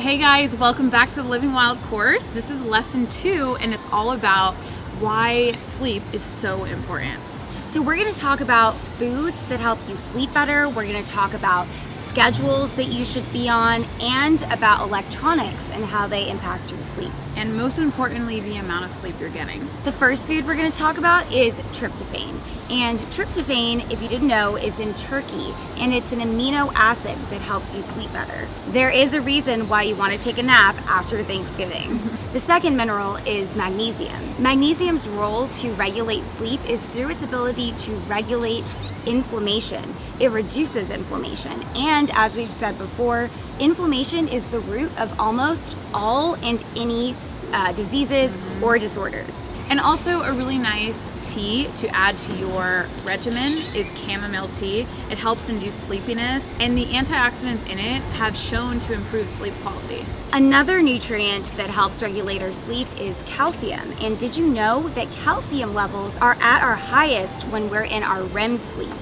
Hey guys, welcome back to the Living Wild course. This is lesson two and it's all about why sleep is so important. So we're gonna talk about foods that help you sleep better. We're gonna talk about schedules that you should be on, and about electronics and how they impact your sleep. And most importantly, the amount of sleep you're getting. The first food we're gonna talk about is tryptophan. And tryptophan, if you didn't know, is in turkey, and it's an amino acid that helps you sleep better. There is a reason why you wanna take a nap after Thanksgiving. the second mineral is magnesium. Magnesium's role to regulate sleep is through its ability to regulate inflammation. It reduces inflammation. And as we've said before, inflammation is the root of almost all and any uh, diseases or disorders. And also a really nice tea to add to your regimen is chamomile tea. It helps induce sleepiness and the antioxidants in it have shown to improve sleep quality. Another nutrient that helps regulate our sleep is calcium. And did you know that calcium levels are at our highest when we're in our REM sleep?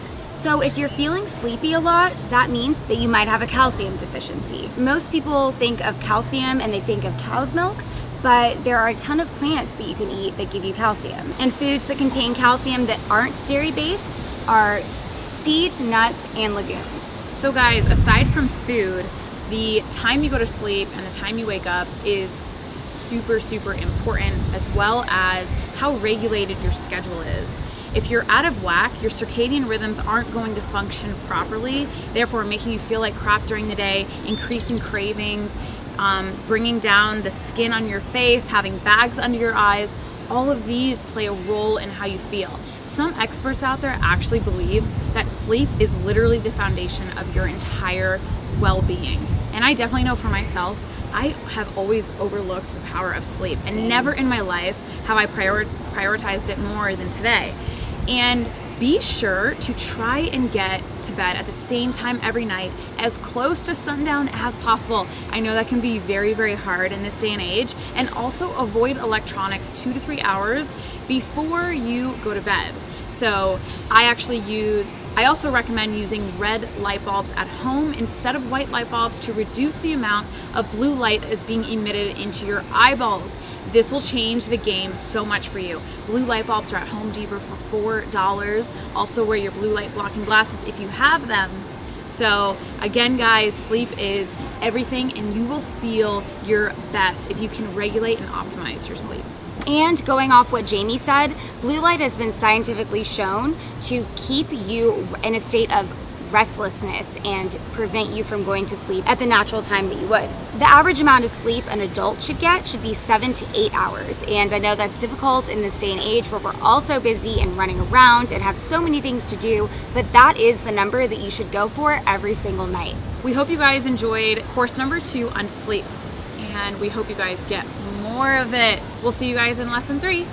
So if you're feeling sleepy a lot, that means that you might have a calcium deficiency. Most people think of calcium and they think of cow's milk, but there are a ton of plants that you can eat that give you calcium. And foods that contain calcium that aren't dairy-based are seeds, nuts, and legumes. So guys, aside from food, the time you go to sleep and the time you wake up is super, super important as well as how regulated your schedule is. If you're out of whack, your circadian rhythms aren't going to function properly, therefore making you feel like crap during the day, increasing cravings, um, bringing down the skin on your face, having bags under your eyes, all of these play a role in how you feel. Some experts out there actually believe that sleep is literally the foundation of your entire well-being. And I definitely know for myself, I have always overlooked the power of sleep and never in my life have I prior prioritized it more than today. And be sure to try and get to bed at the same time every night as close to sundown as possible. I know that can be very, very hard in this day and age and also avoid electronics two to three hours before you go to bed. So I actually use I also recommend using red light bulbs at home instead of white light bulbs to reduce the amount of blue light that is being emitted into your eyeballs. This will change the game so much for you. Blue light bulbs are at Home Depot for $4. Also wear your blue light blocking glasses if you have them. So again, guys, sleep is everything and you will feel your best if you can regulate and optimize your sleep. And going off what Jamie said, blue light has been scientifically shown to keep you in a state of restlessness and prevent you from going to sleep at the natural time that you would. The average amount of sleep an adult should get should be seven to eight hours. And I know that's difficult in this day and age where we're all so busy and running around and have so many things to do, but that is the number that you should go for every single night. We hope you guys enjoyed course number two on sleep and we hope you guys get more of it. We'll see you guys in lesson three.